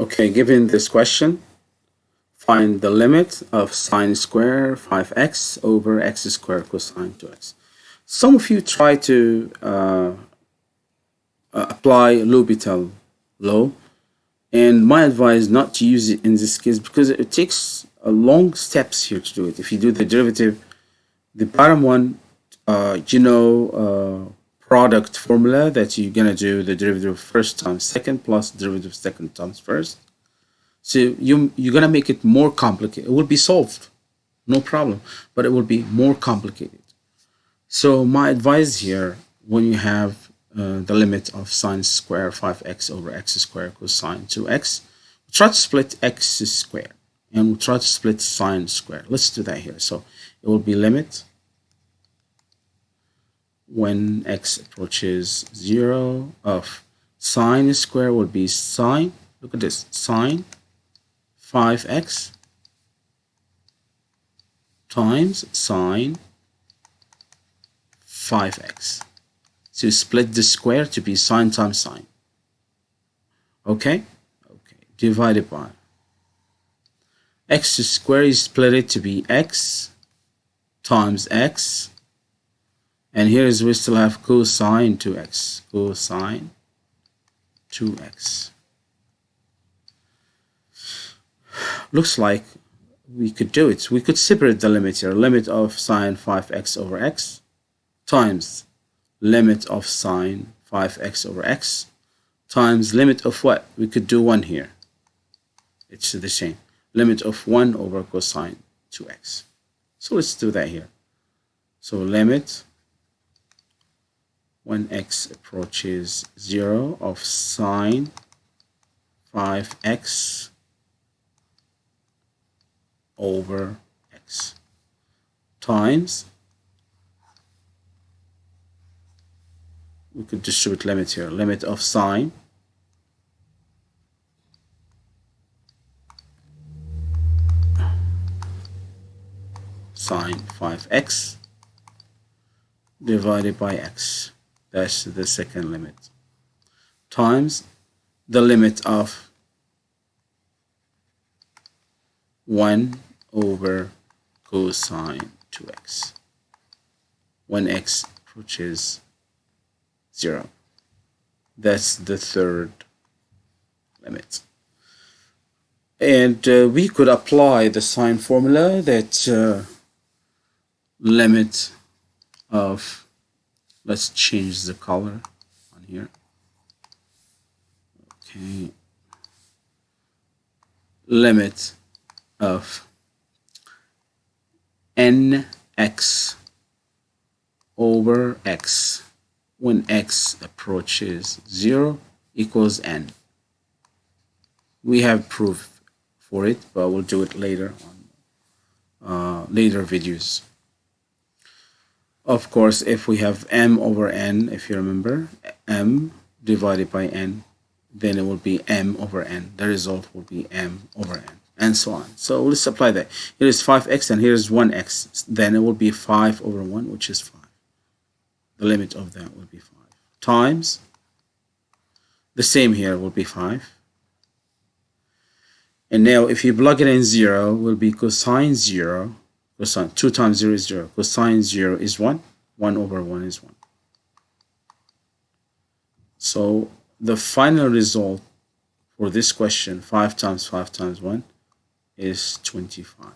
Okay, given this question, find the limit of sine square 5x over x squared cosine 2x. Some of you try to uh, uh, apply L'Hopital law and my advice not to use it in this case because it takes a long steps here to do it. If you do the derivative, the bottom one, uh, you know, uh, product formula that you're gonna do the derivative first times second plus derivative second times first. So you you're gonna make it more complicated. It will be solved, no problem, but it will be more complicated. So my advice here, when you have uh, the limit of sine square 5x over x squared cosine 2x, try to split x square and we'll try to split sine square. Let's do that here. So it will be limit when x approaches 0 of sine square would be sine, look at this, sine 5x times sine 5x. So split the square to be sine times sine. Okay? Okay. Divided by x squared is split it to be x times x and here is we still have cosine 2x cosine 2x looks like we could do it we could separate the limit here limit of sine 5x over x times limit of sine 5x over x times limit of what? We could do 1 here. It's the same. Limit of 1 over cosine 2x. So let's do that here. So limit when x approaches 0 of sine 5x over x times we could distribute limit here limit of sine sine 5x divided by x that's the second limit times the limit of 1 over cosine 2x when x approaches 0. That's the third limit. And uh, we could apply the sine formula that uh, limit of, let's change the color on here. Okay. Limit of nx over x when x approaches 0 equals n. We have proof for it, but we'll do it later on uh, later videos. Of course, if we have m over n, if you remember, m divided by n, then it will be m over n. The result will be m over n, and so on. So let's apply that. Here is 5x and here is 1x. Then it will be 5 over 1, which is 5 the limit of that will be 5 times the same here will be 5 and now if you plug it in 0 will be cosine 0 cosine 2 times 0 is 0 cosine 0 is 1 1 over 1 is 1 so the final result for this question 5 times 5 times 1 is 25